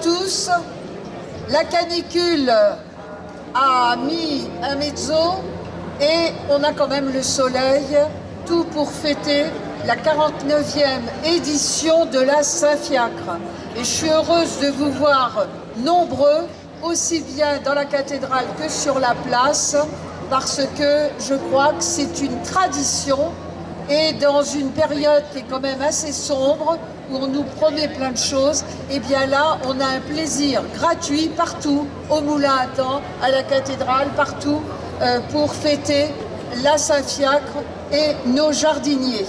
tous. La canicule a mis un mezzo et on a quand même le soleil, tout pour fêter la 49e édition de la Saint-Fiacre. Et je suis heureuse de vous voir nombreux, aussi bien dans la cathédrale que sur la place, parce que je crois que c'est une tradition et dans une période qui est quand même assez sombre, où on nous promet plein de choses, et eh bien là, on a un plaisir gratuit partout, au Moulin à Temps, à la cathédrale, partout, euh, pour fêter la Saint-Fiacre et nos jardiniers.